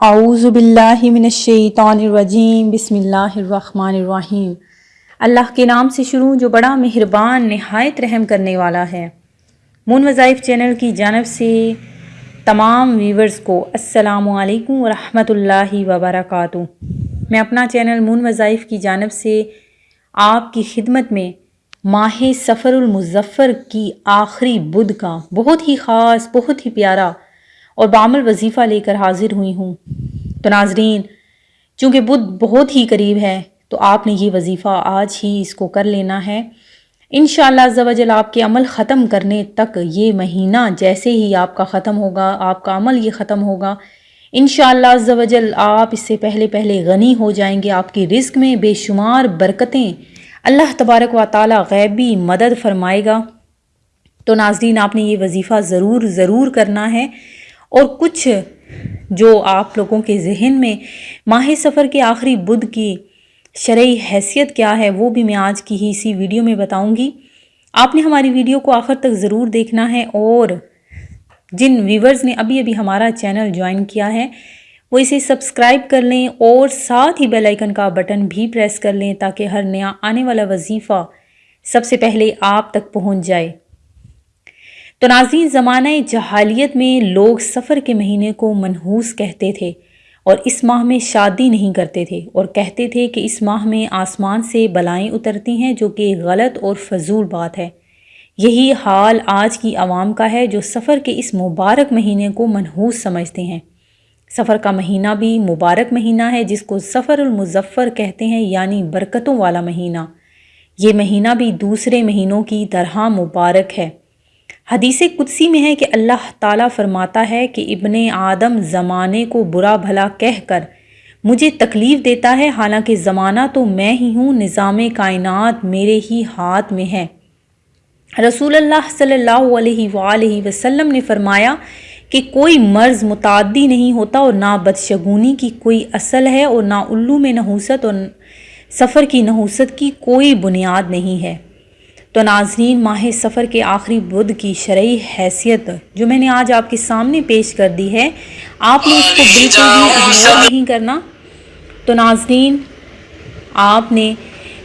اعوذ باللہ من الشیطان الرجیم، بسم اللہ الرحمن الرحیم۔ اللہ کے نام سے شروع جو بڑا مہربان، نہایت رحم کرنے والا ہے۔ مون وظائف چینل کی جانب سے تمام ویورز کو السلام علیکم ورحمۃ اللہ وبرکاتہ۔ میں اپنا چینل مون وظائف کی جانب سے آپ کی خدمت میں ماہ سفر المظفر کی آخری بدھ کا بہت ہی خاص، بہت ہی پیارا اور بعمل وظیفہ لے کر حاضر ہوئی ہوں۔ تو ناظرین، چونکہ بدھ بہت ہی قریب ہے، تو آپ نے یہ وظیفہ آج ہی اس کو کر لینا ہے۔ انشاءاللہ شاء اللہ آپ کے عمل ختم کرنے تک یہ مہینہ جیسے ہی آپ کا ختم ہوگا، آپ کا عمل یہ ختم ہوگا۔ انشاءاللہ شاء اللہ آپ اس سے پہلے پہلے غنی ہو جائیں گے۔ آپ کی رزق میں بے شمار برکتیں۔ اللہ تبارک و تعالی غیبی مدد فرمائے گا۔ تو ناظرین، آپ نے یہ وظیفہ ضرور ضرور کرنا ہے۔ اور کچھ جو آپ لوگوں کے ذہن میں ماہ سفر کے آخری بدھ کی شرعی حیثیت کیا ہے، وہ بھی میں آج کی ہی اسی ویڈیو میں بتاؤں گی۔ آپ نے ہماری ویڈیو کو آخر تک ضرور دیکھنا ہے اور جن ویورز نے ابھی ابھی ہمارا چینل جوائن کیا ہے، وہ اسے سبسکرائب کر لیں اور ساتھ ہی بیل آئیکن کا بٹن بھی پریس کر لیں تاکہ ہر نیا آنے والا وظیفہ سب سے پہلے آپ تک پہنچ جائے۔ تو ناظرین زمانہ جہالیت میں لوگ سفر کے مہینے کو منحوس کہتے تھے اور اس ماہ میں شادی نہیں کرتے تھے اور کہتے تھے کہ اس ماہ میں آسمان سے بلائیں اترتی ہیں جو کہ غلط اور فضول بات ہے۔ یہی حال آج کی عوام کا ہے جو سفر کے اس مبارک مہینے کو منحوس سمجھتے ہیں۔ سفر کا مہینہ بھی مبارک مہینہ ہے جس کو سفر المظفر کہتے ہیں یعنی برکتوں والا مہینہ۔ یہ مہینہ بھی دوسرے مہینوں کی طرح مبارک ہے۔ حدیث قدسی میں ہے کہ اللہ تعالیٰ فرماتا ہے کہ ابن آدم زمانے کو برا بھلا کہہ کر مجھے تکلیف دیتا ہے، حالانکہ زمانہ تو میں ہی ہوں، نظام کائنات میرے ہی ہاتھ میں ہے۔ رسول اللہ صلی اللہ علیہ وآلہ وسلم نے فرمایا کہ کوئی مرض متعدی نہیں ہوتا اور نہ بدشگونی کی کوئی اصل ہے اور نہ الو میں نحوست اور سفر کی نحوست کی کوئی بنیاد نہیں ہے۔ تو ناظرین ماہ سفر کے آخری بدھ کی شرعی حیثیت جو میں نے آج آپ کے سامنے پیش کر دی ہے آپ نے اس کو بالکل بھی اگنور نہیں کرنا۔ تو ناظرین آپ نے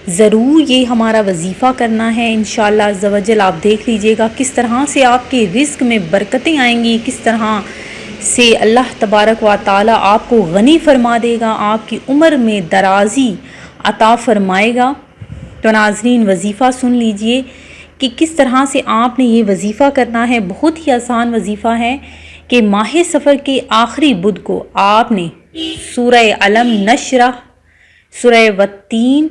ضرور یہ ہمارا وظیفہ کرنا ہے۔ انشاءاللہ شاء آپ دیکھ لیجیے گا کس طرح سے آپ کے رزق میں برکتیں آئیں گی کس طرح سے اللہ تبارک و تعالی آپ کو غنی فرما دے گا آپ کی عمر میں درازی عطا فرمائے گا۔ تو ناظرین، وظیفہ سن لیجیے کہ کس طرح سے آپ نے یہ وظیفہ کرنا ہے۔ بہت ہی آسان وظیفہ ہے کہ ماہ سفر کے آخری بدھ کو آپ نے سورہ علم نشرہ، سورہ وطین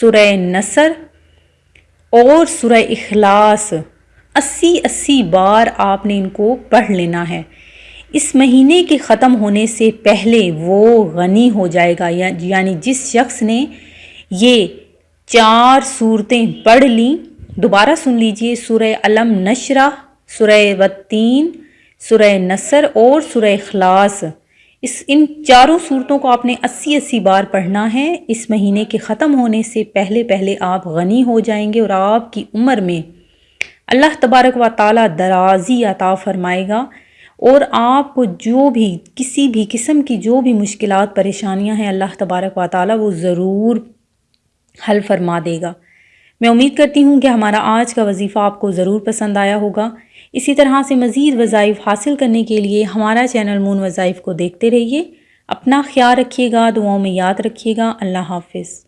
سورہ نصر اور سورہ اخلاص اسی اسی بار آپ نے ان کو پڑھ لینا ہے۔ اس مہینے کے ختم ہونے سے پہلے وہ غنی ہو جائے گا یعنی جس شخص نے یہ چار صورتیں پڑھ لیں۔ دوبارہ سن لیجیے سورہ علم نشرہ، سورہ وطین سورہ نصر اور سورہ اخلاص۔ اس ان چاروں صورتوں کو آپ نے اسی اسی بار پڑھنا ہے۔ اس مہینے کے ختم ہونے سے پہلے پہلے آپ غنی ہو جائیں گے اور آپ کی عمر میں اللہ تبارک و تعالیٰ درازی عطا فرمائے گا اور آپ کو جو بھی، کسی بھی قسم کی جو بھی مشکلات، پریشانیاں ہیں، اللہ تبارک و تعالیٰ وہ ضرور حل فرما دے گا۔ میں امید کرتی ہوں کہ ہمارا آج کا وظیفہ آپ کو ضرور پسند آیا ہوگا۔ اسی طرح سے مزید وظائف حاصل کرنے کے لیے ہمارا چینل مون وظائف کو دیکھتے رہیے۔ اپنا خیال رکھیے گا، دعاؤں میں یاد رکھیے گا۔ اللہ حافظ۔